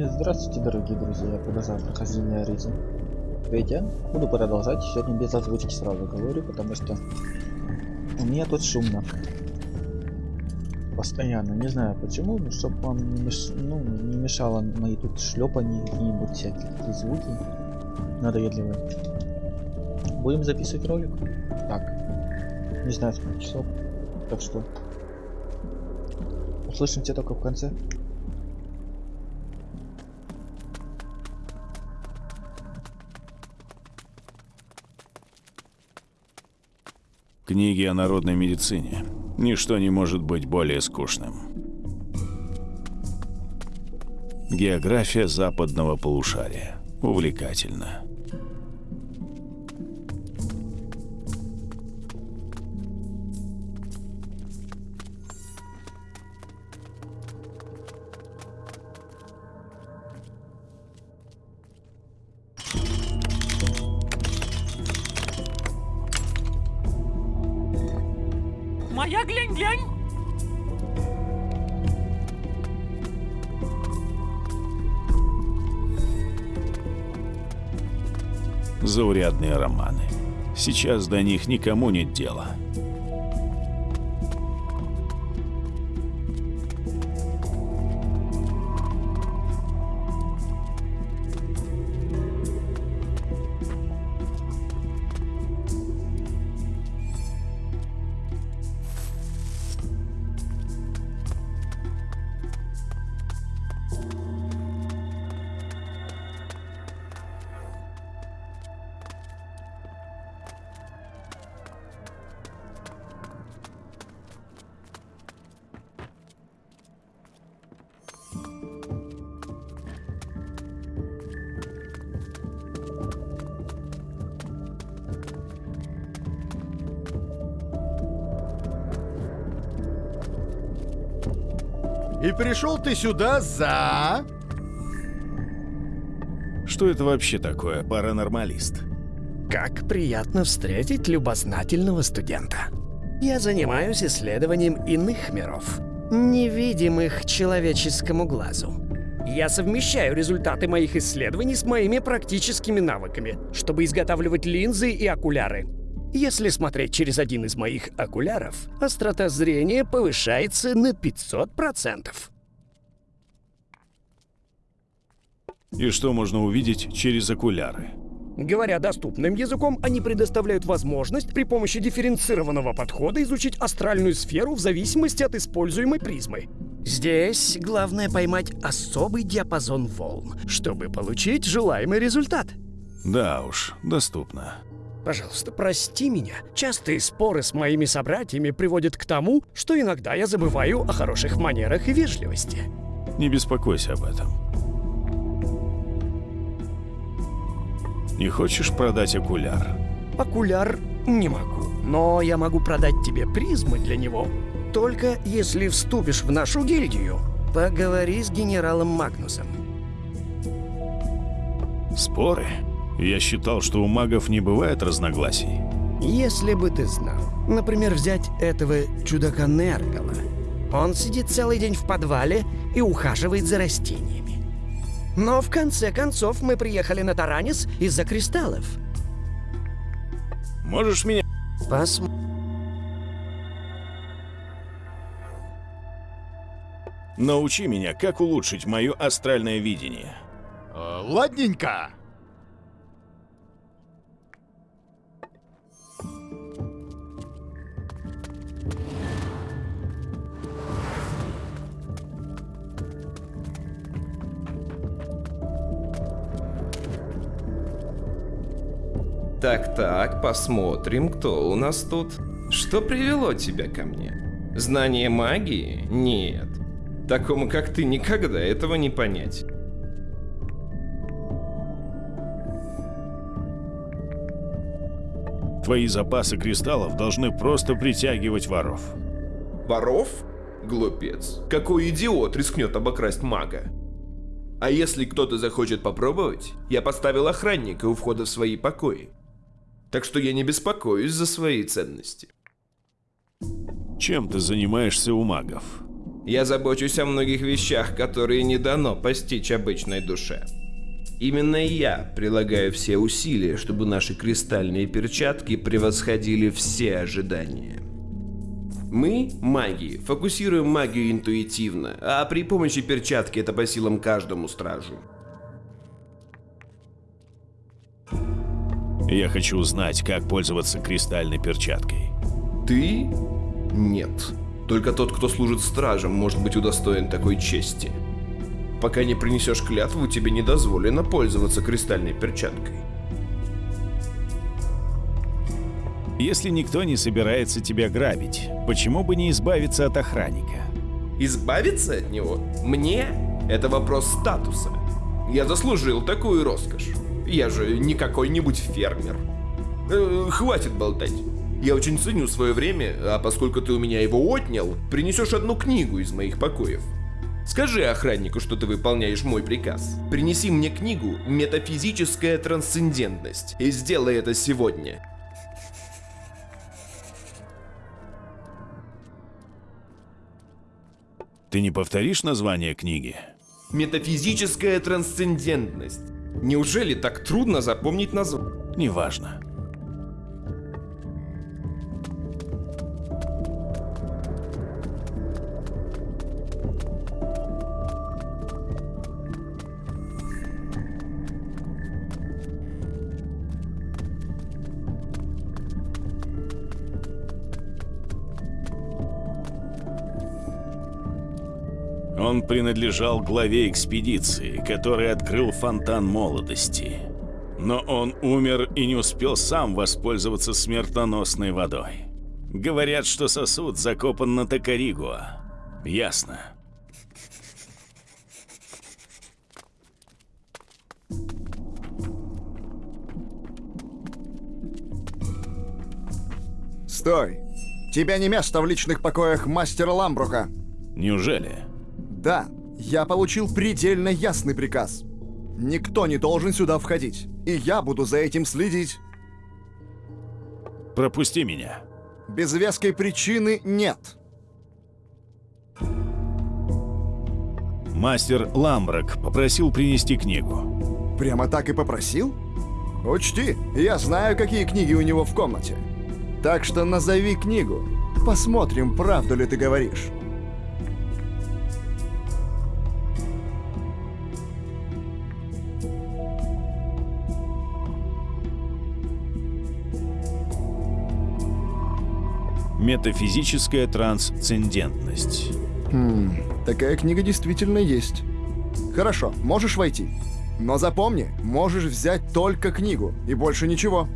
И здравствуйте, дорогие друзья, продолжаю прохождение Аризм. Видите, буду продолжать, сегодня без озвучки сразу говорю, потому что у меня тут шумно. Постоянно, не знаю почему, но чтобы вам не, меш... ну, не мешало мои тут шлепания какие-нибудь всякие звуки надоедливые. Будем записывать ролик? Так. Не знаю сколько часов. Так что услышимся только в конце. Книги о народной медицине. Ничто не может быть более скучным. География западного полушария. Увлекательно. Сейчас до них никому нет дела. Пришел ты сюда за... Что это вообще такое, паранормалист? Как приятно встретить любознательного студента. Я занимаюсь исследованием иных миров, невидимых человеческому глазу. Я совмещаю результаты моих исследований с моими практическими навыками, чтобы изготавливать линзы и окуляры. Если смотреть через один из моих окуляров, острота зрения повышается на 500%. И что можно увидеть через окуляры? Говоря доступным языком, они предоставляют возможность при помощи дифференцированного подхода изучить астральную сферу в зависимости от используемой призмы. Здесь главное поймать особый диапазон волн, чтобы получить желаемый результат. Да уж, доступно. Пожалуйста, прости меня. Частые споры с моими собратьями приводят к тому, что иногда я забываю о хороших манерах и вежливости. Не беспокойся об этом. Не хочешь продать окуляр? Окуляр не могу, но я могу продать тебе призмы для него. Только если вступишь в нашу гильдию, поговори с генералом Магнусом. Споры? Я считал, что у магов не бывает разногласий. Если бы ты знал. Например, взять этого чудака Нергала. Он сидит целый день в подвале и ухаживает за растениями. Но в конце концов мы приехали на Таранис из-за кристаллов. Можешь меня... Посмотрим. Научи меня, как улучшить мое астральное видение. Э, ладненько. Так-так, посмотрим, кто у нас тут. Что привело тебя ко мне? Знание магии? Нет. Такому, как ты, никогда этого не понять. Твои запасы кристаллов должны просто притягивать воров. Воров? Глупец. Какой идиот рискнет обокрасть мага? А если кто-то захочет попробовать, я поставил охранника у входа в свои покои. Так что я не беспокоюсь за свои ценности. Чем ты занимаешься у магов? Я забочусь о многих вещах, которые не дано постичь обычной душе. Именно я прилагаю все усилия, чтобы наши кристальные перчатки превосходили все ожидания. Мы, маги, фокусируем магию интуитивно, а при помощи перчатки это по силам каждому стражу. Я хочу узнать, как пользоваться кристальной перчаткой. Ты? Нет. Только тот, кто служит стражем, может быть удостоен такой чести. Пока не принесешь клятву, тебе не дозволено пользоваться кристальной перчаткой. Если никто не собирается тебя грабить, почему бы не избавиться от охранника? Избавиться от него? Мне? Это вопрос статуса. Я заслужил такую роскошь. Я же не какой-нибудь фермер. Э, хватит болтать. Я очень ценю свое время, а поскольку ты у меня его отнял, принесешь одну книгу из моих покоев. Скажи охраннику, что ты выполняешь мой приказ. Принеси мне книгу «Метафизическая трансцендентность» и сделай это сегодня. Ты не повторишь название книги? Метафизическая трансцендентность. Неужели так трудно запомнить название? Неважно. Он принадлежал главе экспедиции, который открыл фонтан молодости. Но он умер и не успел сам воспользоваться смертоносной водой. Говорят, что сосуд закопан на Токаригуа. Ясно. Стой! Тебя не место в личных покоях мастера Ламбрука. Неужели? Да, я получил предельно ясный приказ. Никто не должен сюда входить, и я буду за этим следить. Пропусти меня. Без веской причины нет. Мастер Ламбрак попросил принести книгу. Прямо так и попросил? Учти, я знаю, какие книги у него в комнате. Так что назови книгу. Посмотрим, правду ли ты говоришь. Метафизическая трансцендентность. Хм, такая книга действительно есть. Хорошо, можешь войти. Но запомни, можешь взять только книгу и больше ничего.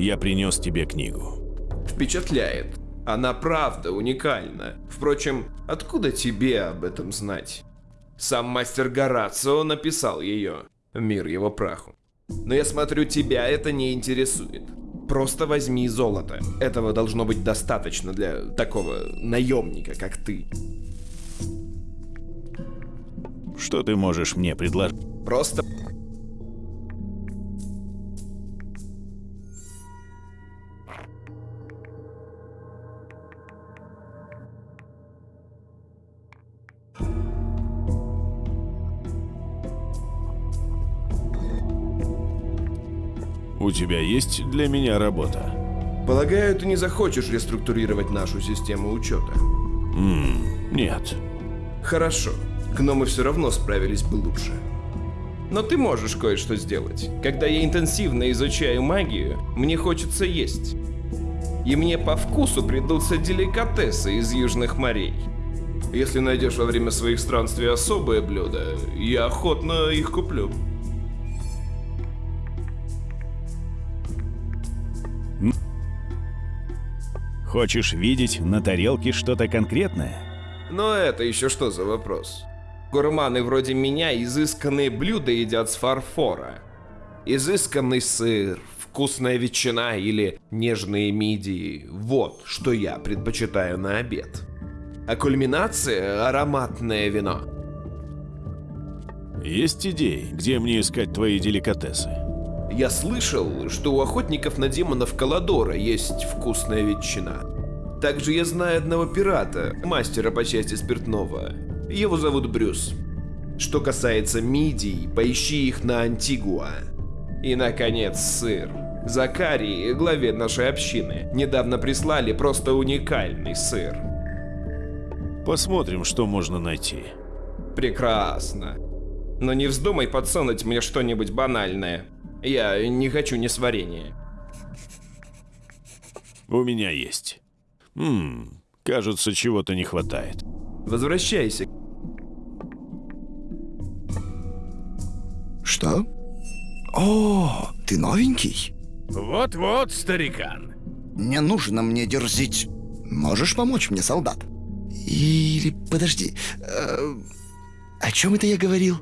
Я принес тебе книгу. Впечатляет. Она правда уникальна. Впрочем, откуда тебе об этом знать? Сам мастер Горацио написал ее. Мир его праху. Но я смотрю, тебя это не интересует. Просто возьми золото. Этого должно быть достаточно для такого наемника, как ты. Что ты можешь мне предложить? Просто... тебя есть для меня работа? Полагаю, ты не захочешь реструктурировать нашу систему учета. Ммм, нет. Хорошо. Гномы все равно справились бы лучше. Но ты можешь кое-что сделать. Когда я интенсивно изучаю магию, мне хочется есть. И мне по вкусу придутся деликатесы из южных морей. Если найдешь во время своих странствий особое блюдо, я охотно их куплю. Хочешь видеть на тарелке что-то конкретное? Но это еще что за вопрос? Гурманы вроде меня изысканные блюда едят с фарфора. Изысканный сыр, вкусная ветчина или нежные мидии – вот что я предпочитаю на обед. А кульминация – ароматное вино. Есть идеи, где мне искать твои деликатесы? Я слышал, что у охотников на демонов Каладора есть вкусная ветчина. Также я знаю одного пирата, мастера по части спиртного. Его зовут Брюс. Что касается мидий, поищи их на Антигуа. И, наконец, сыр. Закарии, главе нашей общины, недавно прислали просто уникальный сыр. Посмотрим, что можно найти. Прекрасно. Но не вздумай подсунуть мне что-нибудь банальное. Я не хочу несварения. У меня есть. Ммм, кажется, чего-то не хватает. Возвращайся. Что? О, ты новенький? Вот-вот, старикан. Не нужно мне дерзить. Можешь помочь мне, солдат? Или, подожди, э, о чем это я говорил?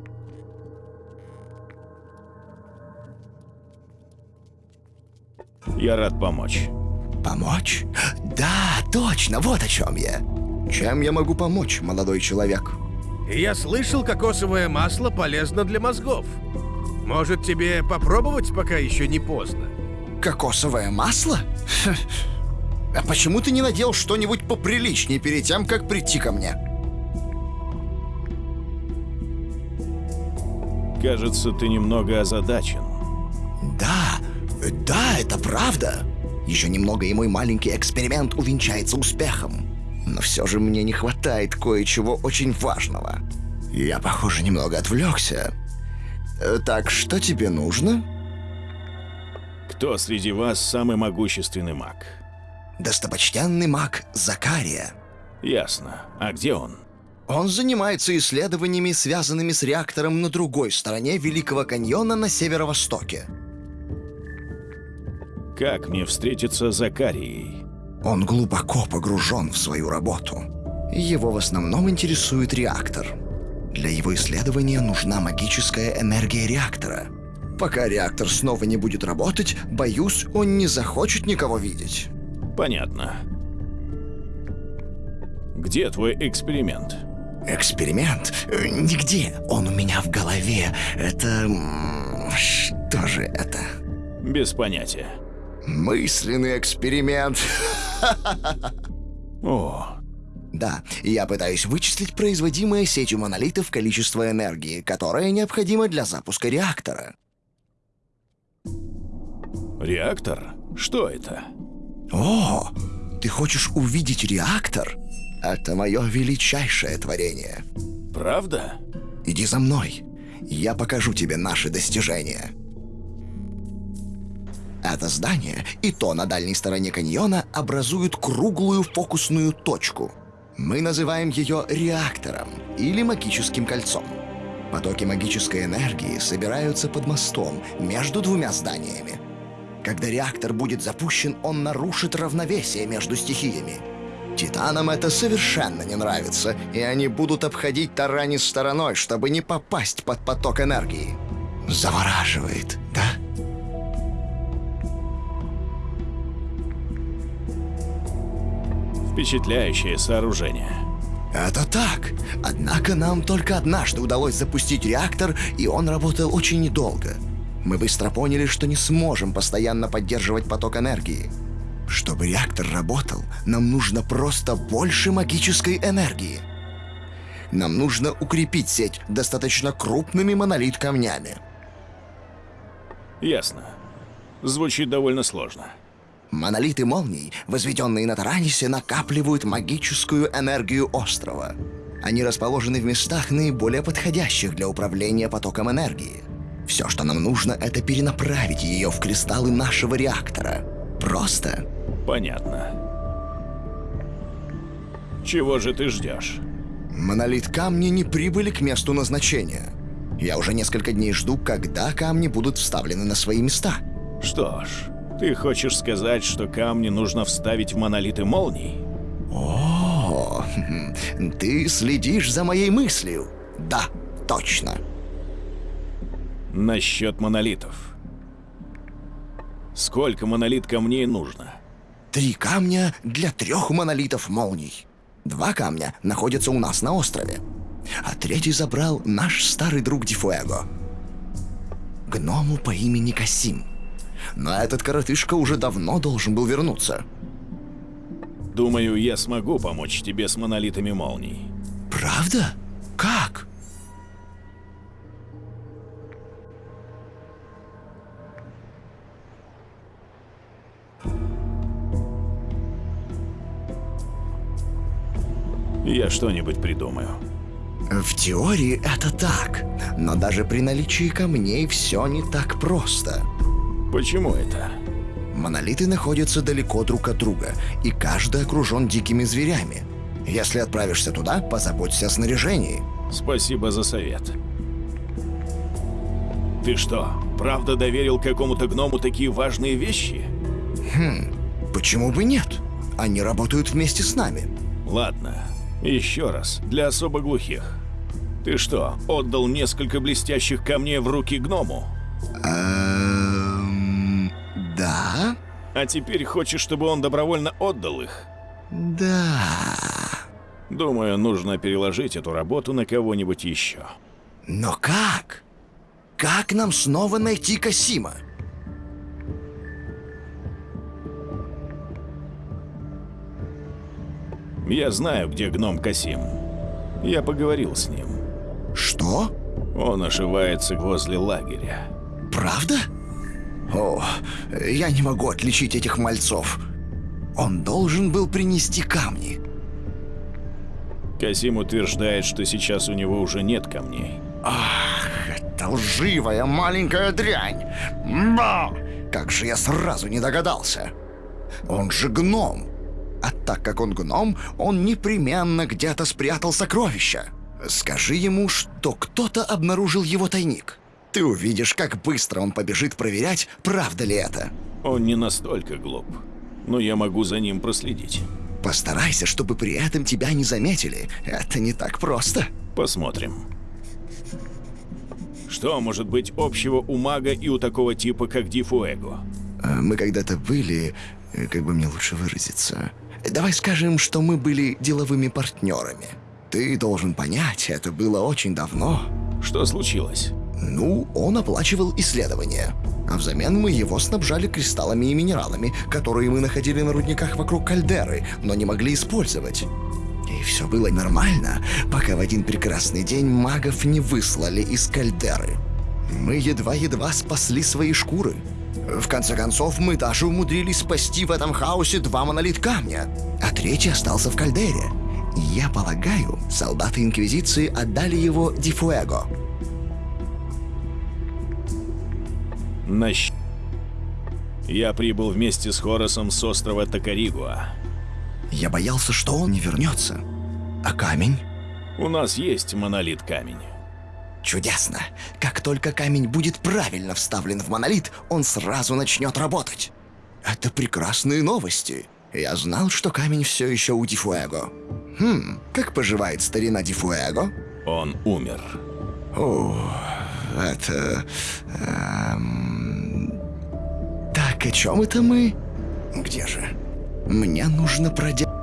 Я рад помочь. Помочь? Да, точно, вот о чем я. Чем я могу помочь, молодой человек? Я слышал, кокосовое масло полезно для мозгов. Может, тебе попробовать, пока еще не поздно? Кокосовое масло? А почему ты не надел что-нибудь поприличнее перед тем, как прийти ко мне? Кажется, ты немного озадачен. Да, да, это правда. Еще немного, и мой маленький эксперимент увенчается успехом. Но все же мне не хватает кое-чего очень важного. Я, похоже, немного отвлекся. Э, Так, что тебе нужно? Кто среди вас самый могущественный маг? Достопочтенный маг Закария. Ясно. А где он? Он занимается исследованиями, связанными с реактором на другой стороне Великого каньона на северо-востоке. Как мне встретиться с Закарией? Он глубоко погружен в свою работу. Его в основном интересует реактор. Для его исследования нужна магическая энергия реактора. Пока реактор снова не будет работать, боюсь, он не захочет никого видеть. Понятно. Где твой эксперимент? Эксперимент? Э, Нигде. Он у меня в голове. Это... Что же это? Без понятия. Мысленный эксперимент. О, Да, я пытаюсь вычислить производимое сетью монолитов количество энергии, которое необходимо для запуска реактора. реактор? Что это? О, ты хочешь увидеть реактор? Это мое величайшее творение. Правда? Иди за мной. Я покажу тебе наши достижения. Это здание и то на дальней стороне каньона образуют круглую фокусную точку. Мы называем ее реактором или магическим кольцом. Потоки магической энергии собираются под мостом между двумя зданиями. Когда реактор будет запущен, он нарушит равновесие между стихиями. Титанам это совершенно не нравится, и они будут обходить Таранис стороной, чтобы не попасть под поток энергии. Завораживает, да? Впечатляющее сооружение. Это так. Однако нам только однажды удалось запустить реактор, и он работал очень недолго. Мы быстро поняли, что не сможем постоянно поддерживать поток энергии. Чтобы реактор работал, нам нужно просто больше магической энергии. Нам нужно укрепить сеть достаточно крупными монолит-камнями. Ясно. Звучит довольно сложно. Монолиты молний, возведенные на Таранисе, накапливают магическую энергию острова. Они расположены в местах наиболее подходящих для управления потоком энергии. Все, что нам нужно, это перенаправить ее в кристаллы нашего реактора. Просто. Понятно. Чего же ты ждешь? Монолит камни не прибыли к месту назначения. Я уже несколько дней жду, когда камни будут вставлены на свои места. Что ж, ты хочешь сказать, что камни нужно вставить в монолиты молний? О, ты следишь за моей мыслью. Да, точно. Насчет монолитов. Сколько монолит камней нужно? Три камня для трех монолитов молний. Два камня находятся у нас на острове. А третий забрал наш старый друг Дифуэго. Гному по имени Касим. Но этот коротышка уже давно должен был вернуться. Думаю, я смогу помочь тебе с монолитами молний. Правда? Как? Я что-нибудь придумаю. В теории это так, но даже при наличии камней все не так просто. Почему это? Монолиты находятся далеко друг от друга, и каждый окружен дикими зверями. Если отправишься туда, позаботься о снаряжении. Спасибо за совет. Ты что, правда доверил какому-то гному такие важные вещи? Почему бы нет? Они работают вместе с нами. Ладно, еще раз, для особо глухих. Ты что, отдал несколько блестящих камней в руки гному? А теперь хочешь, чтобы он добровольно отдал их? Да. Думаю, нужно переложить эту работу на кого-нибудь еще. Но как? Как нам снова найти Касима? Я знаю, где гном Касим. Я поговорил с ним. Что? Он ошивается возле лагеря. Правда? О, я не могу отличить этих мальцов. Он должен был принести камни. Касим утверждает, что сейчас у него уже нет камней. Ах, это лживая маленькая дрянь. Ба! Как же я сразу не догадался. Он же гном. А так как он гном, он непременно где-то спрятал сокровища. Скажи ему, что кто-то обнаружил его тайник. Ты увидишь, как быстро он побежит проверять, правда ли это. Он не настолько глуп, но я могу за ним проследить. Постарайся, чтобы при этом тебя не заметили. Это не так просто. Посмотрим. Что может быть общего у мага и у такого типа, как Дифуэго? А, Мы когда-то были, э, как бы мне лучше выразиться. Давай скажем, что мы были деловыми партнерами. Ты должен понять, это было очень давно. Что случилось? Ну, он оплачивал исследования. А взамен мы его снабжали кристаллами и минералами, которые мы находили на рудниках вокруг кальдеры, но не могли использовать. И все было нормально, пока в один прекрасный день магов не выслали из кальдеры. Мы едва-едва спасли свои шкуры. В конце концов, мы даже умудрились спасти в этом хаосе два монолит камня, а третий остался в кальдере. Я полагаю, солдаты Инквизиции отдали его Дифуэго. Нащ... Я прибыл вместе с Хоросом с острова Токаригуа. Я боялся, что он не вернется. А камень? У нас есть монолит камень. Чудесно. Как только камень будет правильно вставлен в монолит, он сразу начнет работать. Это прекрасные новости. Я знал, что камень все еще у Дифуэго. Хм, как поживает старина Дифуэго? Он умер. О, это... эм, Так, о чем это мы? Где же? Мне нужно проделать...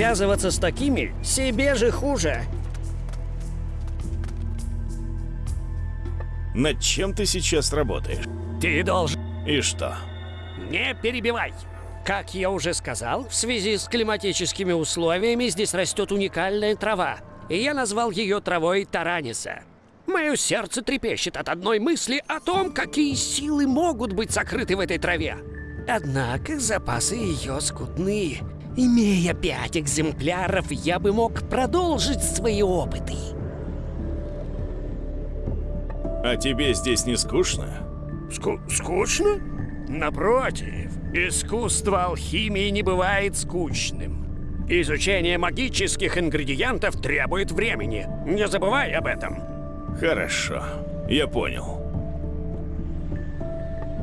Связываться с такими себе же хуже. Над чем ты сейчас работаешь? Ты должен И что? не перебивай. Как я уже сказал, в связи с климатическими условиями здесь растет уникальная трава, и я назвал ее травой Тараниса. Мое сердце трепещет от одной мысли о том, какие силы могут быть сокрыты в этой траве. Однако запасы ее скудны. Имея пять экземпляров, я бы мог продолжить свои опыты. А тебе здесь не скучно? Ску- скучно? Напротив, искусство алхимии не бывает скучным. Изучение магических ингредиентов требует времени. Не забывай об этом. Хорошо, я понял.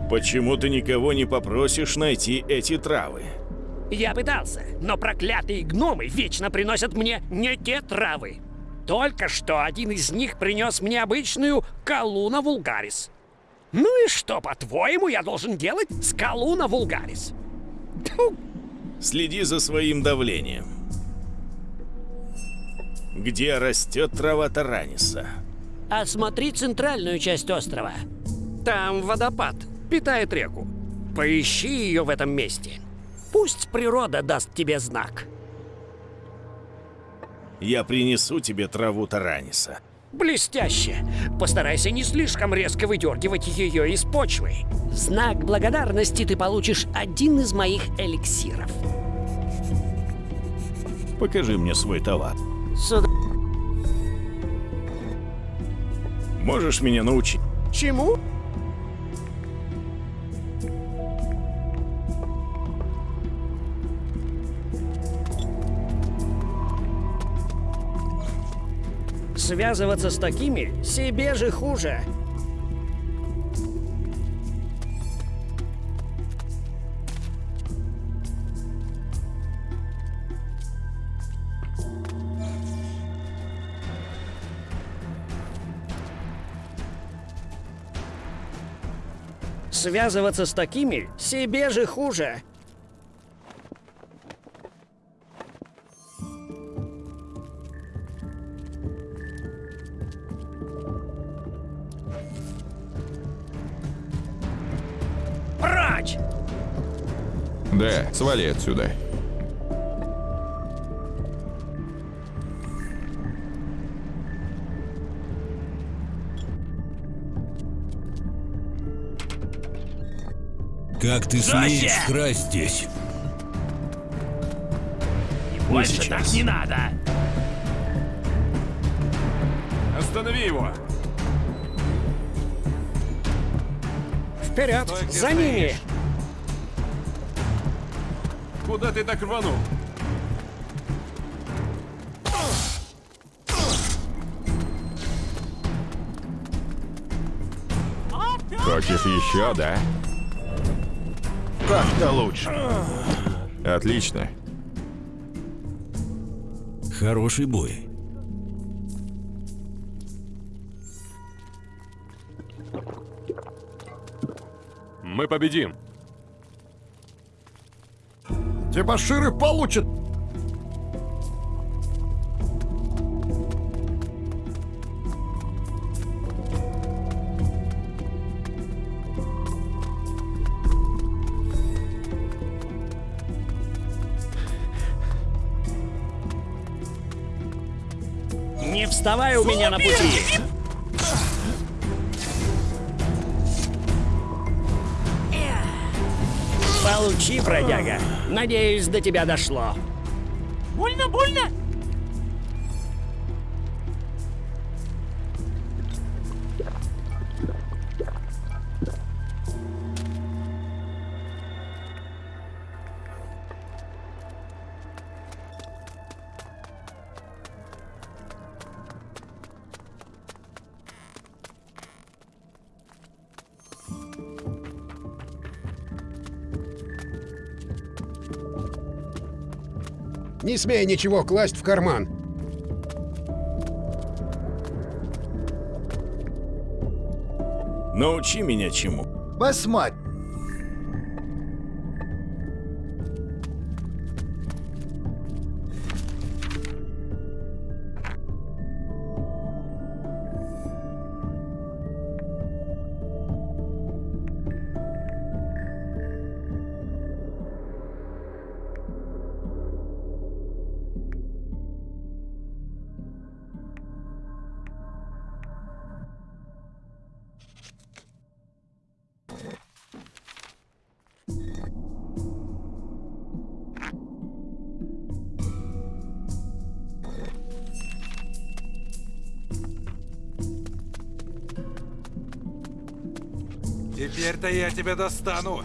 Почему ты никого не попросишь найти эти травы? Я пытался, но проклятые гномы вечно приносят мне не те травы. Только что один из них принес мне обычную Калуна вулгарис. Ну и что, по-твоему, я должен делать с Калуна вулгарис? Тьфу, Следи за своим давлением. Где растет трава Тараниса? Осмотри центральную часть острова. Там водопад, питает реку. Поищи ее в этом месте. Пусть природа даст тебе знак. Я принесу тебе траву Тараниса. Блестяще! Постарайся не слишком резко выдергивать ее из почвы. Знак благодарности ты получишь один из моих эликсиров. Покажи мне свой товар. Сюда. Можешь меня научить? Чему? Связываться с такими себе же хуже. Связываться с такими себе же хуже. Свали отсюда. Как ты смеешь красть здесь? Больше сейчас. так не надо. Останови его! Вперед! За ними! Куда ты так рванул? Хочешь еще, да? Так-то лучше. Отлично. Хороший бой. Мы победим. Дебоширы получат! Не вставай у меня на пути! Получи, бродяга. Надеюсь, до тебя дошло. Больно, больно. Не смей ничего класть в карман. Научи меня чему. Посмотри. Я тебя достану.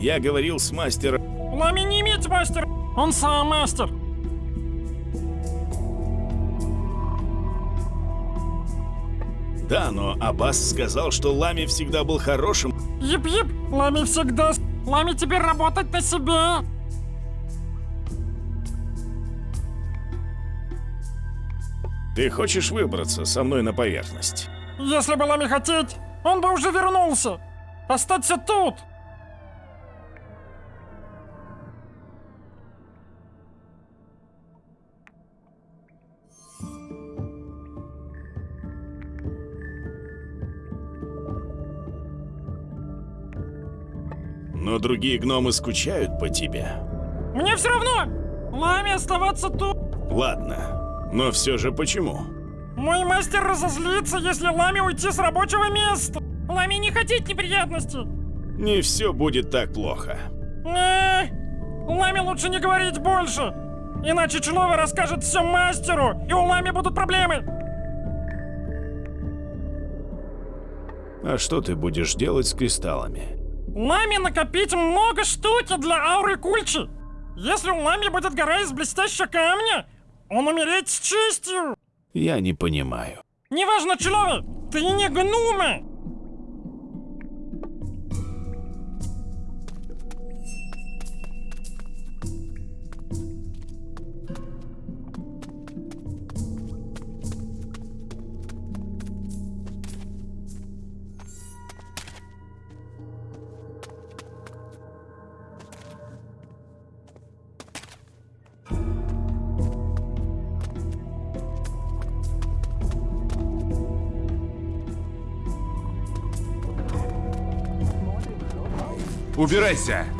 Я говорил с мастером... Лами не имеет мастер. Он сам мастер. Да, но Аббас сказал, что Лами всегда был хорошим. Еп-еп, Лами всегда... Лами теперь работать на себя. Ты хочешь выбраться со мной на поверхность? Если бы Лами хотеть, он бы уже вернулся. Остаться тут. Другие гномы скучают по тебе. Мне все равно. Лами оставаться тут. Ладно, но все же почему? Мой мастер разозлится, если Лами уйти с рабочего места. Лами не хотеть неприятностей. Не все будет так плохо. Не, Лами лучше не говорить больше. Иначе Человек расскажет все мастеру, и у Лами будут проблемы. А что ты будешь делать с кристаллами? Лами накопить много штуки для ауры Кульчи. Если у Лами будет гора из блестящего камня, он умереть с честью. Я не понимаю. Неважно, человек, ты не гнума. Убирайся!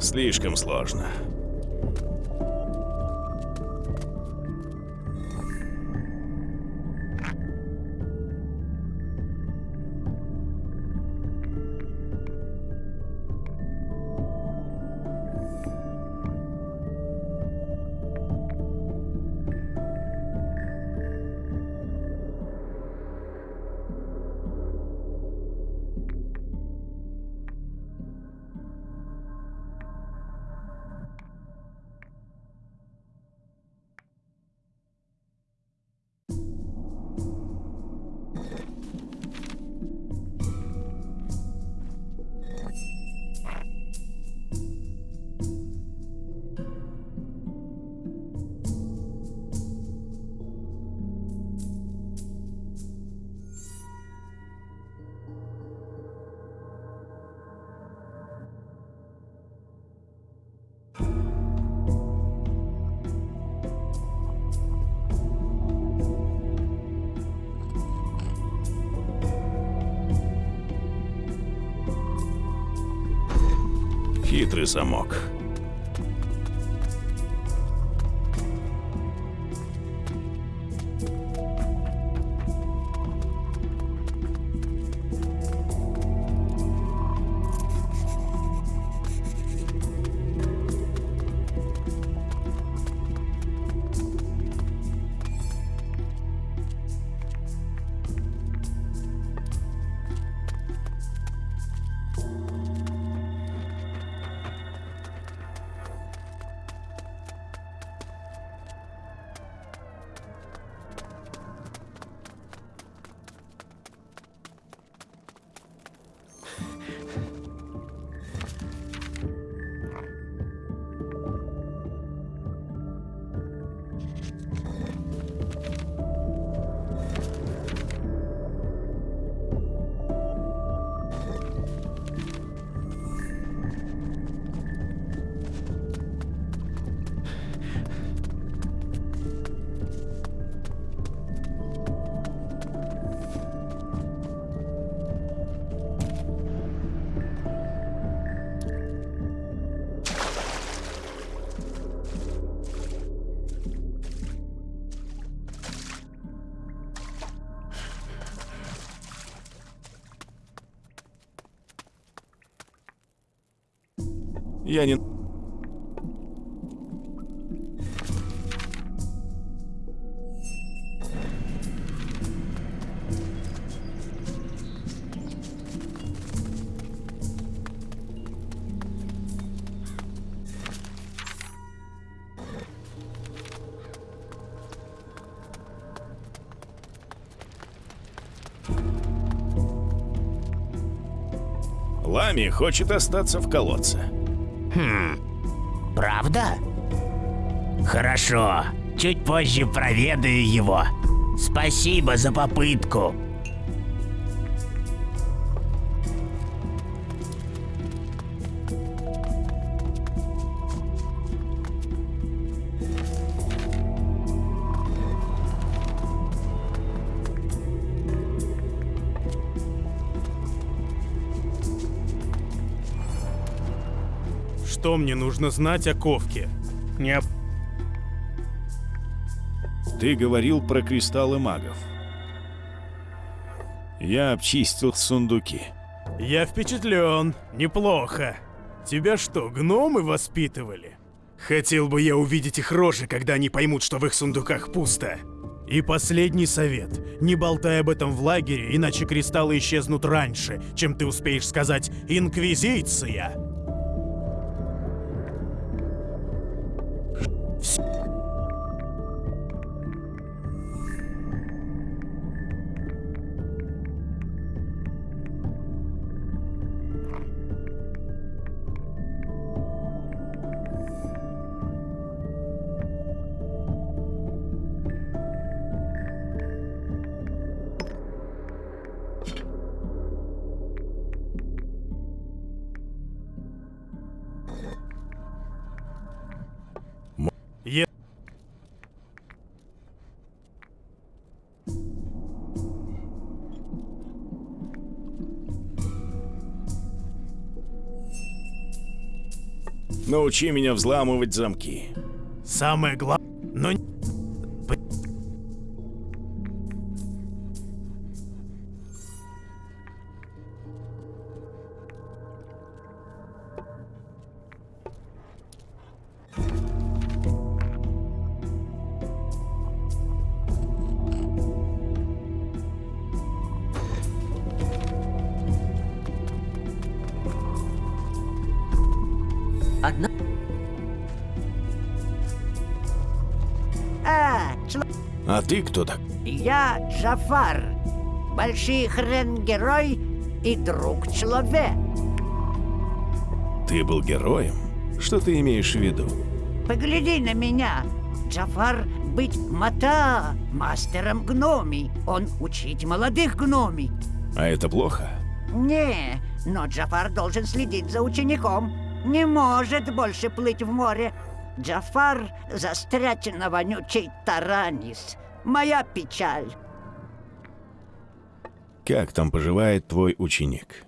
Слишком сложно. Замок. Я не... Лами хочет остаться в колодце. Хм, правда? Хорошо, чуть позже проведаю его. Спасибо за попытку. Мне нужно знать о Ковке? Не об... Ты говорил про кристаллы магов. Я обчистил сундуки. Я впечатлен. Неплохо. Тебя что, гномы воспитывали? Хотел бы я увидеть их рожи, когда они поймут, что в их сундуках пусто. И последний совет. Не болтай об этом в лагере, иначе кристаллы исчезнут раньше, чем ты успеешь сказать «Инквизиция». Научи меня взламывать замки. Самое главное... Но... ты кто так? я Джафар. Большой хрен-герой и друг человек. Ты был героем? Что ты имеешь в виду? Погляди на меня. Джафар быть мата, мастером гноми. Он учить молодых гноми. А это плохо? Не, но Джафар должен следить за учеником. Не может больше плыть в море. Джафар застрять на вонючей Таранис. Моя печаль. Как там поживает твой ученик?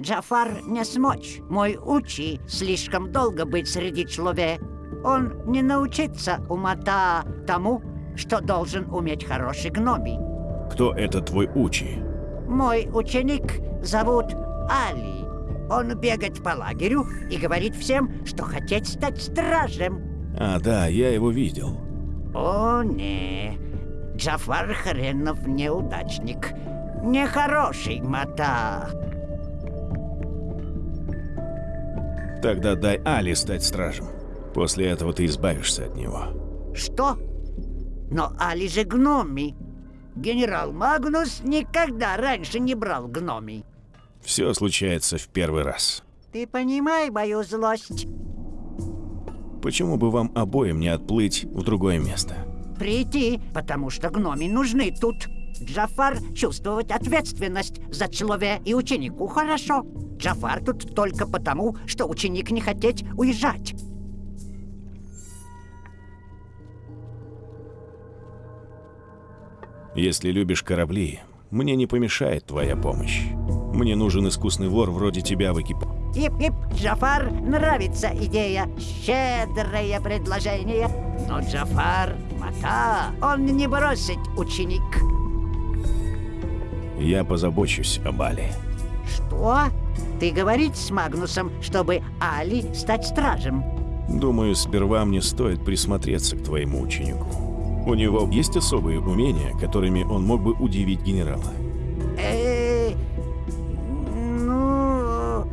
Джафар не смочь. Мой учи слишком долго быть среди человек. Он не научится умата тому, что должен уметь хороший гноми. Кто это твой учи? Мой ученик зовут Али. Он бегает по лагерю и говорит всем, что хотеть стать стражем. А, да, я его видел. О, не. Джафар хренов неудачник. Нехороший мата. Тогда дай Али стать стражем. После этого ты избавишься от него. Что? Но Али же гноми. Генерал Магнус никогда раньше не брал гномий. Все случается в первый раз. Ты понимай мою злость. Почему бы вам обоим не отплыть в другое место? Прийти, потому что гноми нужны тут. Джафар чувствовать ответственность за человека и ученику хорошо. Джафар тут только потому, что ученик не хотеть уезжать. Если любишь корабли, мне не помешает твоя помощь. Мне нужен искусный вор вроде тебя в экипаже. Ип-ип, Джафар нравится идея. Щедрое предложение. Но Джафар мата, он не бросит ученик. Я позабочусь об Али. Что? Ты говорить с Магнусом, чтобы Али стать стражем? Думаю, сперва мне стоит присмотреться к твоему ученику. У него есть особые умения, которыми он мог бы удивить генерала. Э, ну,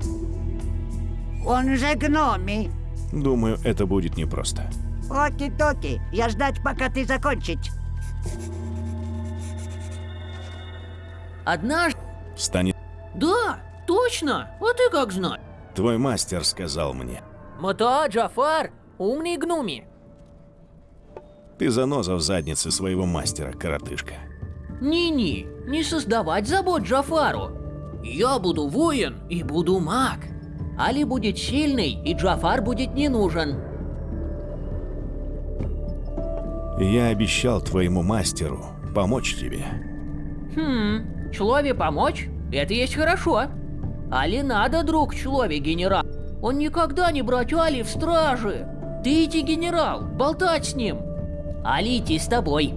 он же гноми. Думаю, это будет непросто. Оки-токи, я ждать, пока ты закончить. Однажды... Станет... Да, точно. А ты как знаешь? Твой мастер сказал мне. Мата, Джафар, умный гнуми. Ты заноза в заднице своего мастера, коротышка. Не-не, не создавать забот Джафару. Я буду воин и буду маг. Али будет сильный, и Джафар будет не нужен. Я обещал твоему мастеру помочь тебе. Хм, человек помочь? Это есть хорошо. Али надо, друг человек генерал. Он никогда не брать Али в стражи. Ты иди, генерал, болтать с ним. Али идти с тобой.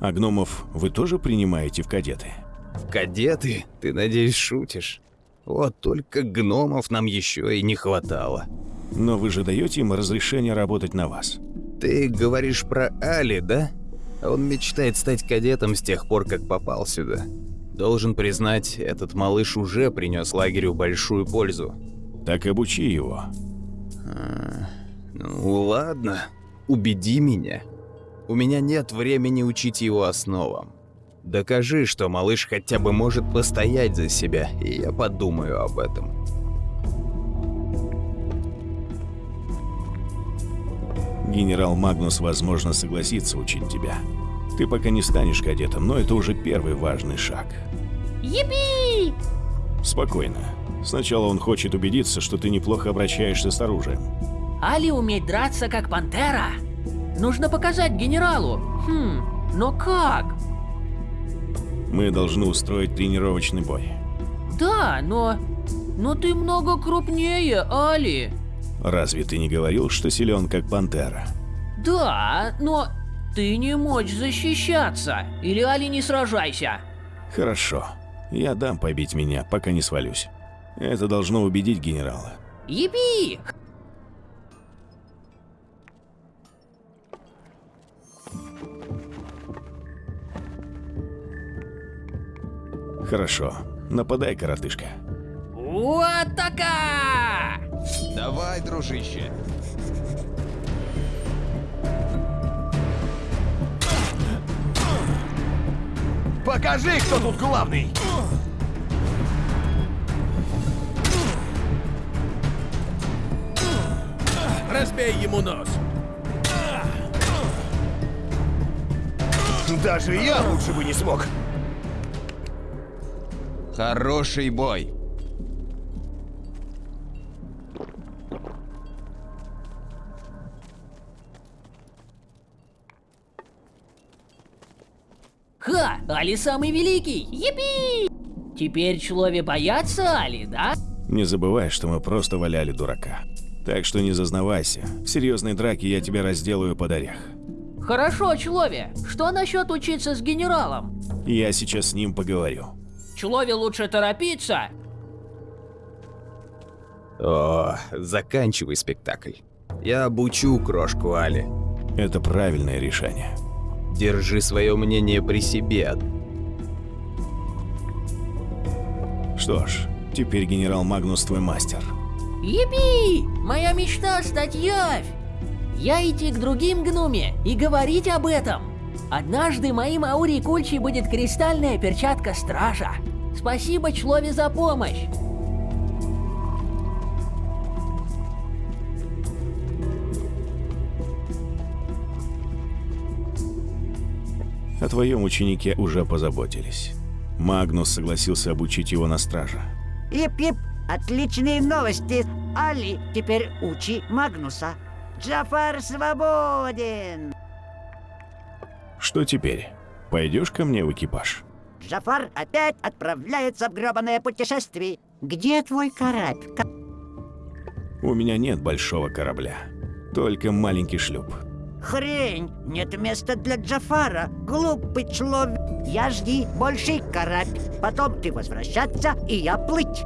А гномов вы тоже принимаете в кадеты? Кадеты? Ты, надеюсь, шутишь? Вот только гномов нам еще и не хватало. Но вы же даете им разрешение работать на вас. Ты говоришь про Али, да? Он мечтает стать кадетом с тех пор, как попал сюда. Должен признать, этот малыш уже принес лагерю большую пользу. Так обучи его. А, ну ладно, убеди меня. У меня нет времени учить его основам. Докажи, что малыш хотя бы может постоять за себя, и я подумаю об этом. Генерал Магнус, возможно, согласится учить тебя. Ты пока не станешь кадетом, но это уже первый важный шаг. Епи! Спокойно. Сначала он хочет убедиться, что ты неплохо обращаешься с оружием. Али умеет драться как пантера. Нужно показать генералу. Хм, но как? Мы должны устроить тренировочный бой. Да, но... Но ты много крупнее, Али. Разве ты не говорил, что силен как пантера? Да, но ты не можешь защищаться. Или Али не сражайся. Хорошо. Я дам побить меня, пока не свалюсь. Это должно убедить генерала. Епи! Хорошо. Нападай, коротышка. Вот така! Давай, дружище. Покажи, кто тут главный! Разбей ему нос! Даже я лучше бы не смог! Хороший бой. Ха! Али самый великий! Епи! Теперь человек боятся Али, да? Не забывай, что мы просто валяли дурака. Так что не зазнавайся. В серьезной драке я тебя разделаю под орех. Хорошо, человек. Что насчет учиться с генералом? Я сейчас с ним поговорю. Человек лучше торопиться. О, заканчивай спектакль. Я обучу крошку Али. Это правильное решение. Держи свое мнение при себе. Что ж, теперь генерал Магнус твой мастер. Епи! Моя мечта стать явь! Я идти к другим гнуме и говорить об этом. Однажды моим Аури Кульчи будет кристальная перчатка стража. Спасибо, Члове, за помощь. О твоем ученике уже позаботились. Магнус согласился обучить его на страже. Ип-ип, отличные новости. Али теперь учи Магнуса. Джафар свободен. Что теперь? Пойдешь ко мне в экипаж? Джафар опять отправляется в гробаное путешествие. Где твой корабль? К... У меня нет большого корабля. Только маленький шлюп. Хрень! Нет места для Джафара. Глупый человек. Я жди больший корабль. Потом ты возвращаться, и я плыть.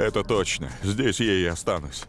Это точно. Здесь я и останусь.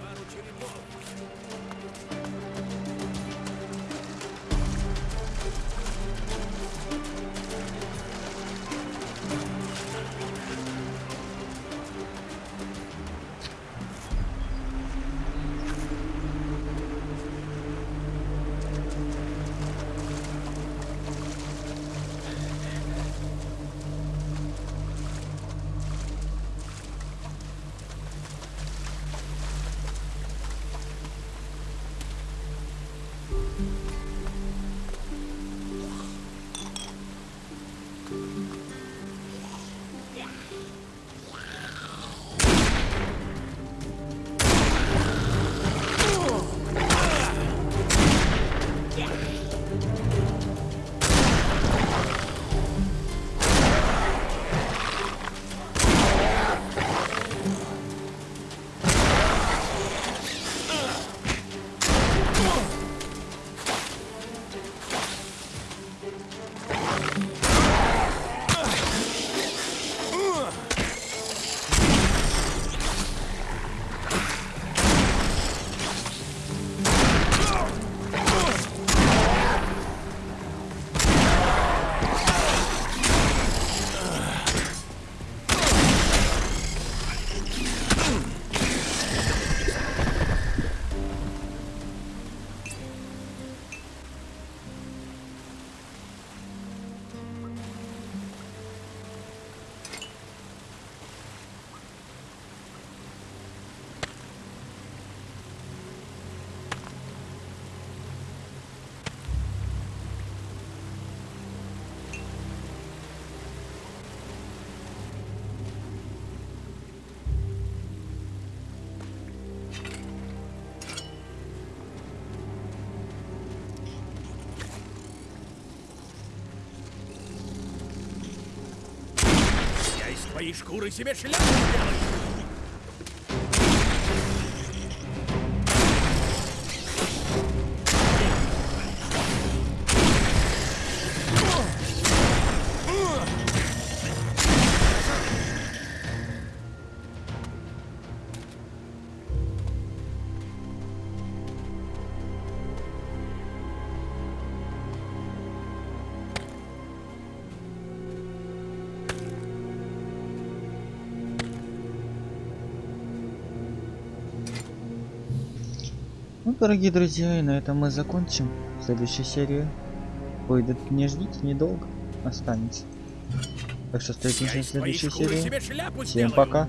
пару черепов. шкуры себе шляпу сделаешь! Дорогие друзья, и на этом мы закончим. Следующая серия выйдет, не ждите, недолго останется. Так что встретимся в следующей серии. Всем пока.